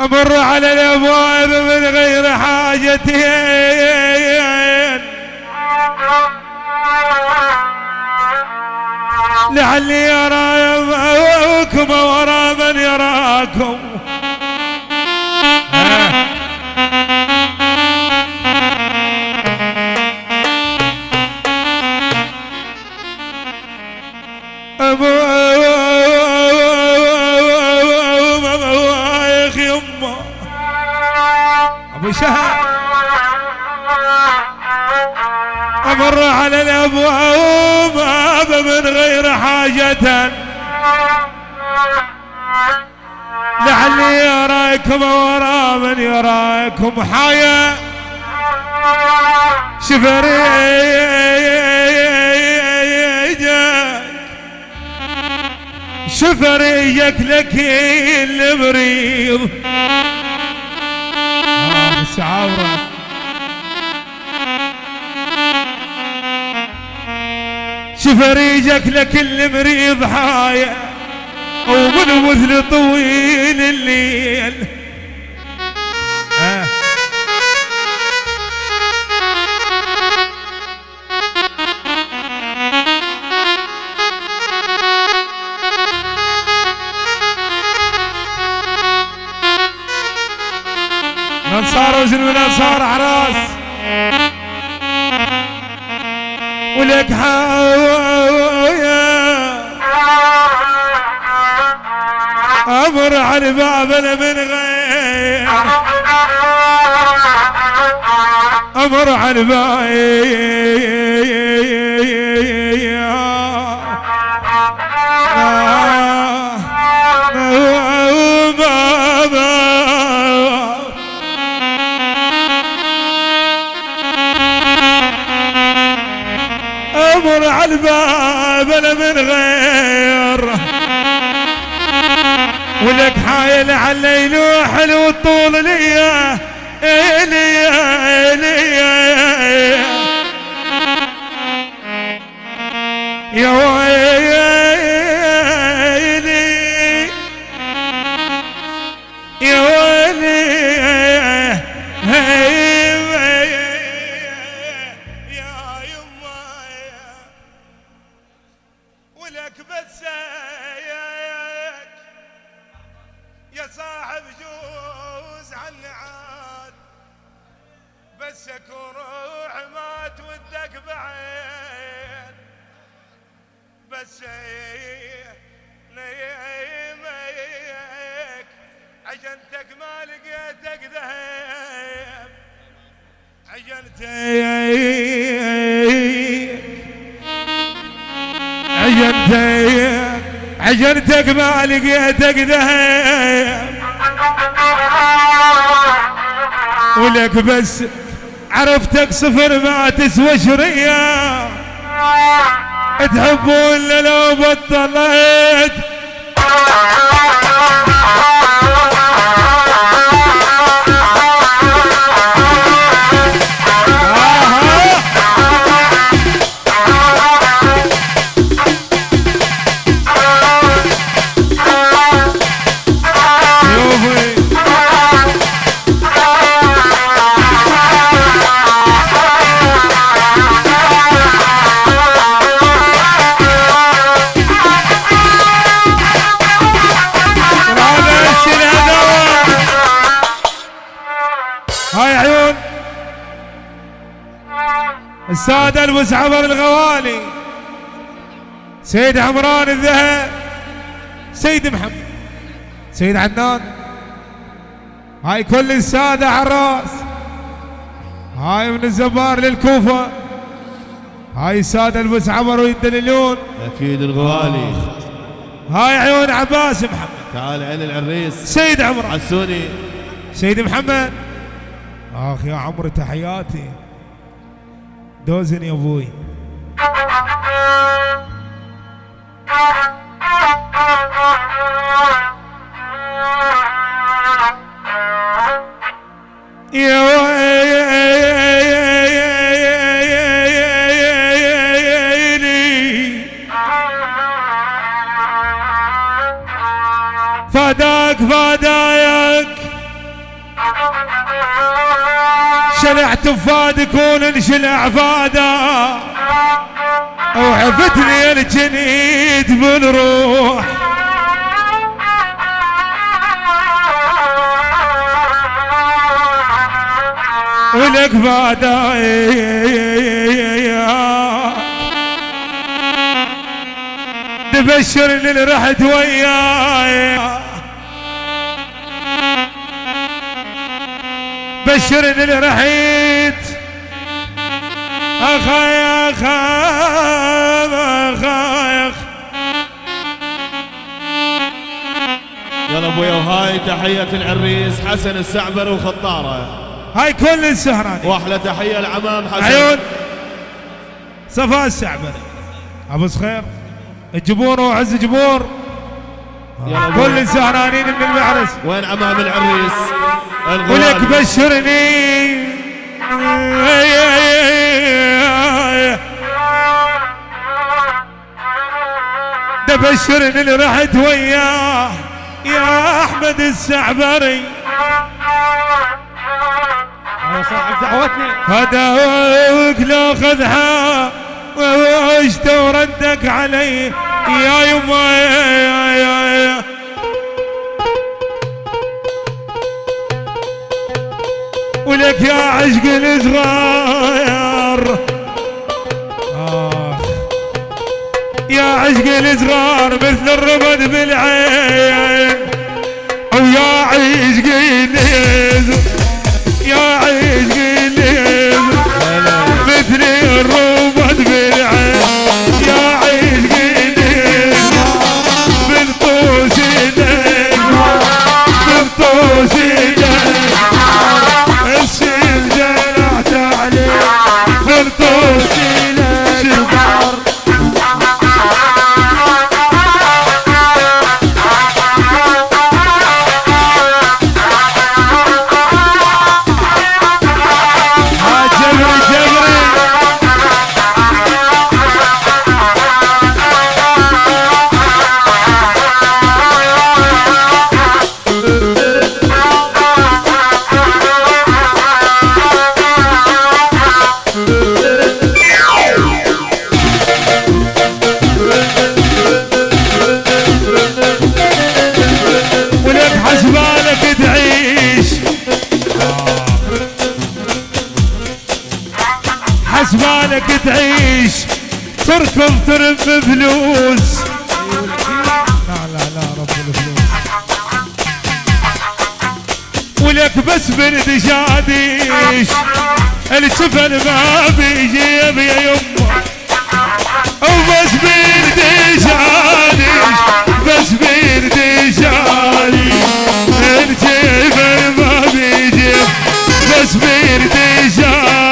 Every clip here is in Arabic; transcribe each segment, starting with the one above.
أمر على الابواب من غير حاجتين لعلي يراكم ورا من يراكم. على الأبواب من غير حاجة. لعلي يراكم ورا من يراكم حيا شفريجك شفريجك لك المريض. آه بس شفريجك لكل مريض حاية ومن مثل طويل الليل. آه. نصار وزن ونصار عراس بابنا من غير. أمر على بابا عجنتك ما لقيتك ذهب ولك بس عرفتك صفر ما تسوى شريه تحبون لو بطلت السادة المسعبر الغوالي. سيد عمران الذهب. سيد محمد. سيد عدنان هاي كل السادة على الرأس. هاي من الزبار للكوفة. هاي السادة المسعبر ويدللون أكيد الغوالي. هاي عيون عباس محمد. تعال عين العريس. سيد عمران. عسوني. سيد محمد. آخ يا عمرو تحياتي. دوزن يا أبوي شلعت بفادك وننشلع فادا وعفتني الجنيد بالروح. ولك فادايا تبشرني اللي رحت وياي. بشرني اللي رحت اخاي اخاي اخاي يلا ابويا وهاي تحية العريس حسن السعبر وخطارة. هاي كل السهراني وأحلى تحية العمام حسن. عيون. صفاء السعبري. أبو صخير. الجبور وعز جبور يلا كل ابويا السهرانين من المعرس. وين عمام العريس؟ ولك بشرني. ده بشرني اللي رحت وياه يا أحمد السعبري. يا صاحب دعوتنا. هداوك لو خذها وعشت وردك علي يا يما يا يا يا ولك يا عشق آخ يا عشق الصغار مثل الرمد بالعين ويا عشق النزل يا عشق النزل مثل الرمد حسبانك تعيش تركض ترم فلوس لا لا لا رب الفلوس. ولك بس برد شاديش السفن ما بيجيب يا يمه وبس برد شاديش بس برد شاديش الجبل ما بيجيب بس برد شاديش.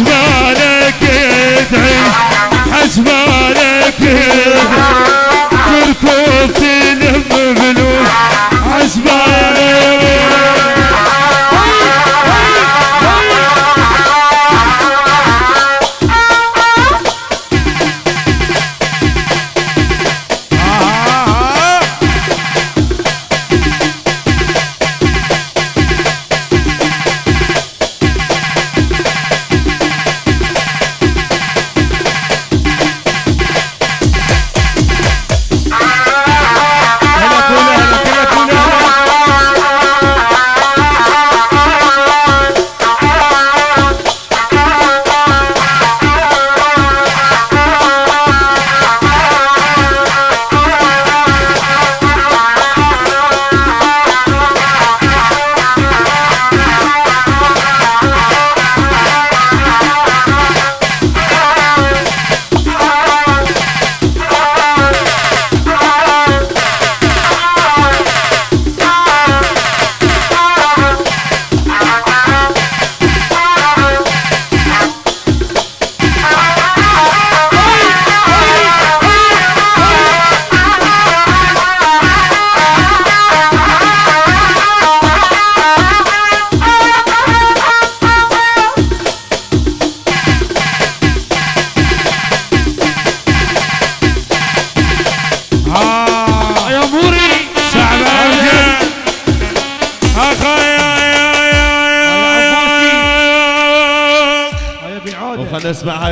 حسبانك تعيش حسبانك تركض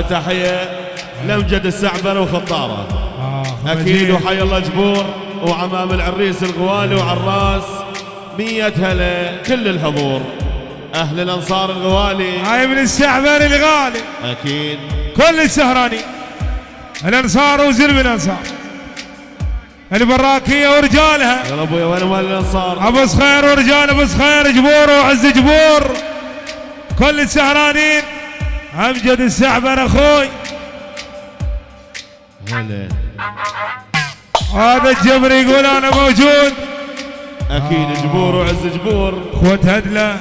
تحية لمجد السعبر وخطارة آه أكيد وحي الله جبور وعمام العريس الغوالي وعراس. مية هلا كل الحضور. أهل الأنصار الغوالي. هاي من الشعبر الغالي. أكيد. كل السهراني الأنصار وزلم الأنصار. البراكية ورجالها. يا أبويا وين مال الأنصار؟ أبو صخير ورجال أبو صخير جبور وعز جبور. كل السهرانين. أمجد السعبر أخوي. هلا. هذا الجبر يقول أنا موجود. أكيد جبور وعز جبور. أخوة هدلة.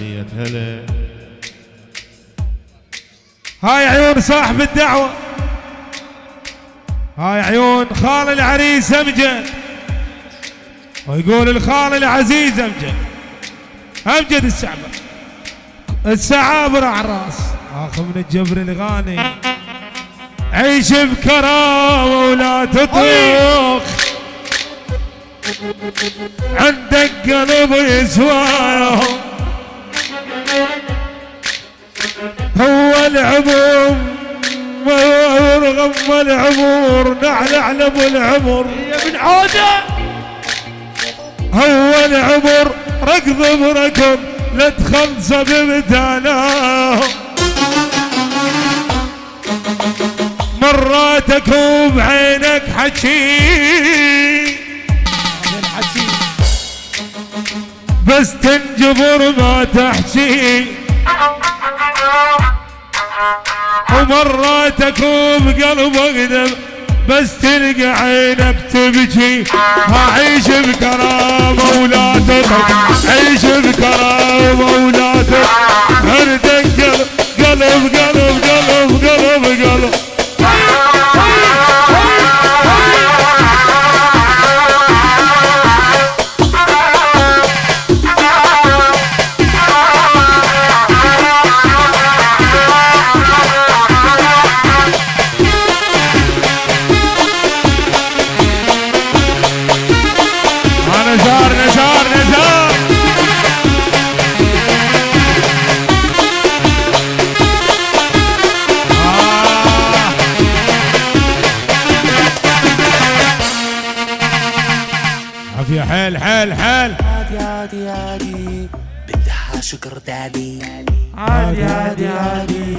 مية هلا. هاي عيون صاحب الدعوة. هاي عيون خال العريس أمجد. ويقول الخال العزيز أمجد. أمجد السعبر السعابر على الرأس. اخ من الجبر الغاني. عيش بكرامة ولا تطيخ. عندك قلب يسواه هو العمر غم العمر نعلع ابو العمر. يا ابن عوده هو العمر ركض بركض لا تخلص بمثاله. مراتك وبعينك حكي. بس تنجبر ما تحكي. ومراتك بقلبك دم بس تلقى عينك تبكي. عيش بكرامة ولا تطق عيش بكرامة ولا تطق عندك قلب قلب قلب قلب قلب قلب. دادي عادي عادي عادي.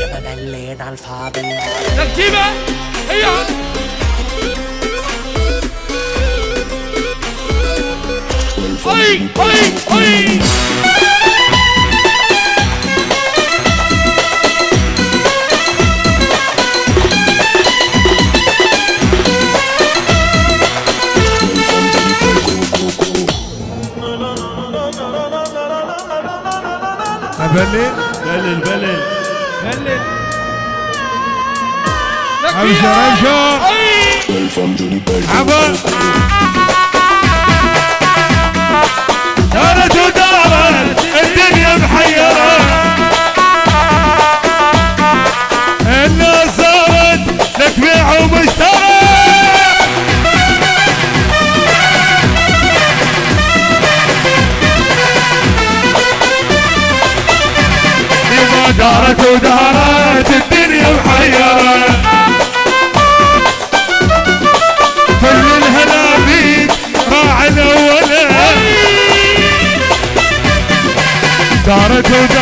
يا ما ملينا على الفاضي ترتيبه هيا أي. أبشر عبا دارت ودارت الدنيا محيرة الناس صارت لك بيع ومشترى دارت ودارت الدنيا محيرة دارت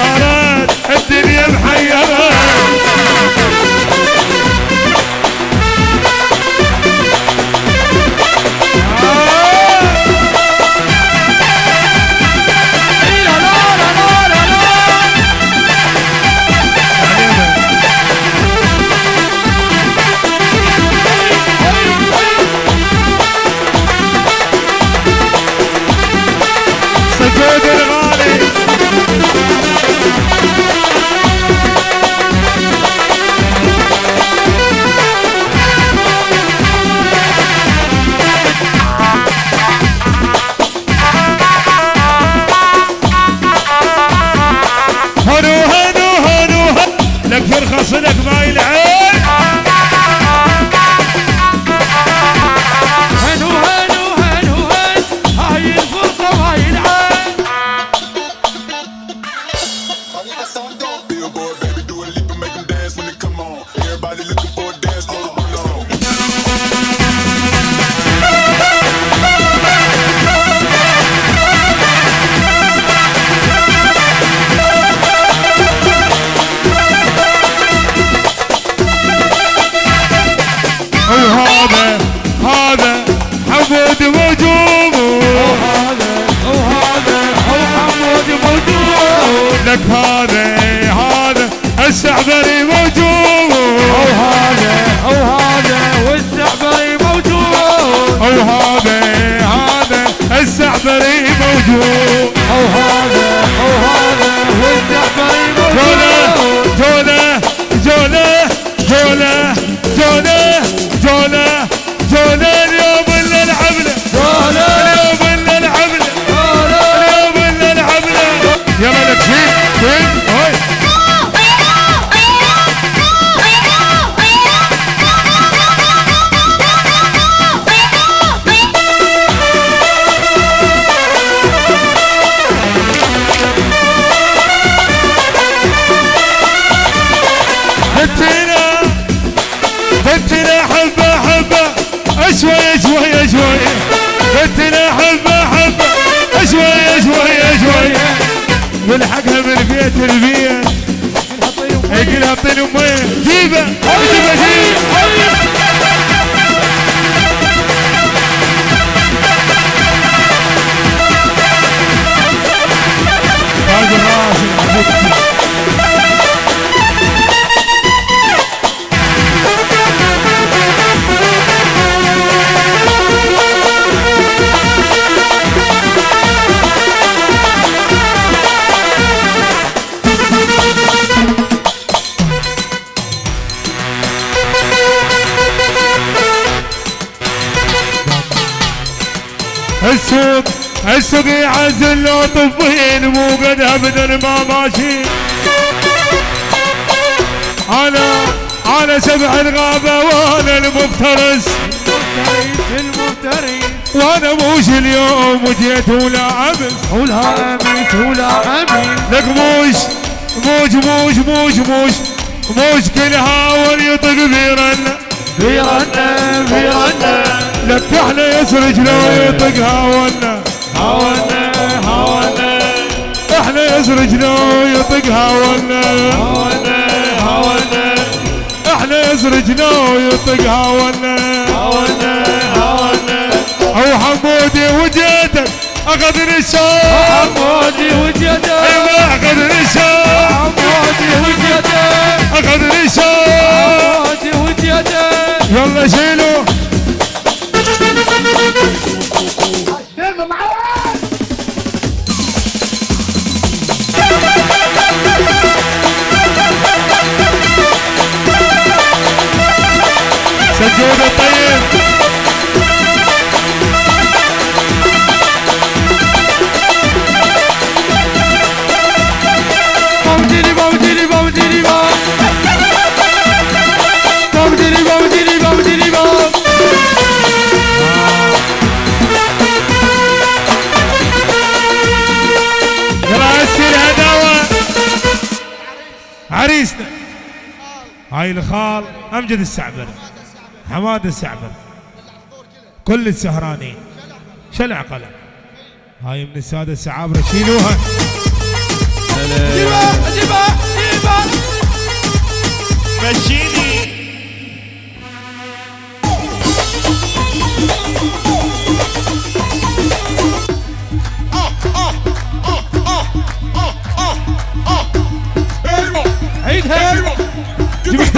السعبري والحقها من بيت البيت يقول اعطيني امين جيبه. جيبه جيبه. السوق يعزل لو طفين مو قد أبدا ما ماشي. أنا أنا سبع الغابة وأنا المفترس. المفترس وأنا موش اليوم وجيت ولا أمس. ولا أمس ولا أمس. لك موش موش موش موش موش. موش كل هاول يطق بيرن في رنة في رنة لك إحنا يسرج لو يطق هاولنا هاونا هاونا إحنا يسرج لو يطق هاولنا هاونا هاونا إحنا يسرج لو يطق هاولنا هاونا هاونا أو حمودي وجيتك اخذني الشوق حمودي وجدك أيوه اخذني الشوق حمودي وجدك اخذني الشوق حمودي وجدك يلا شيلوا. الخال أمجد السعبر حماد السعبر كل السهرانين. شلع قلم. هاي من السادة السعابرة. شيلوها. جيبه جيبه جيبه مشيني. عيدها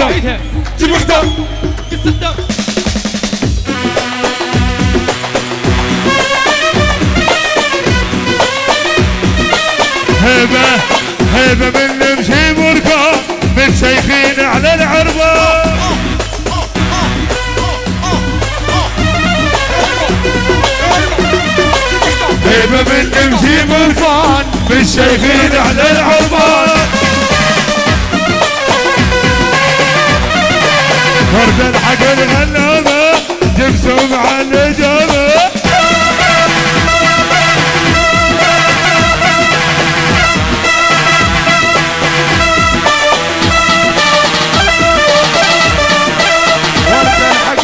عيدها جيب اختار قص هيبة هيبة من نمشي بركة من شيخين على العربة. هيبة من نمشي بركان من شيخين على العربة. فرد الحق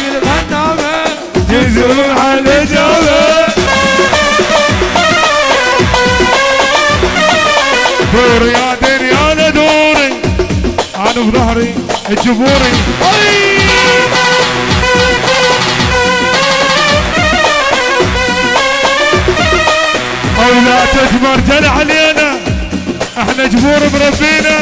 الغلابة جبسوا مع النجابة دوري يا دنيا دوري أنا في ظهري ولا تجبر جل علينا. إحنا جبور مربينا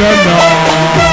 لا.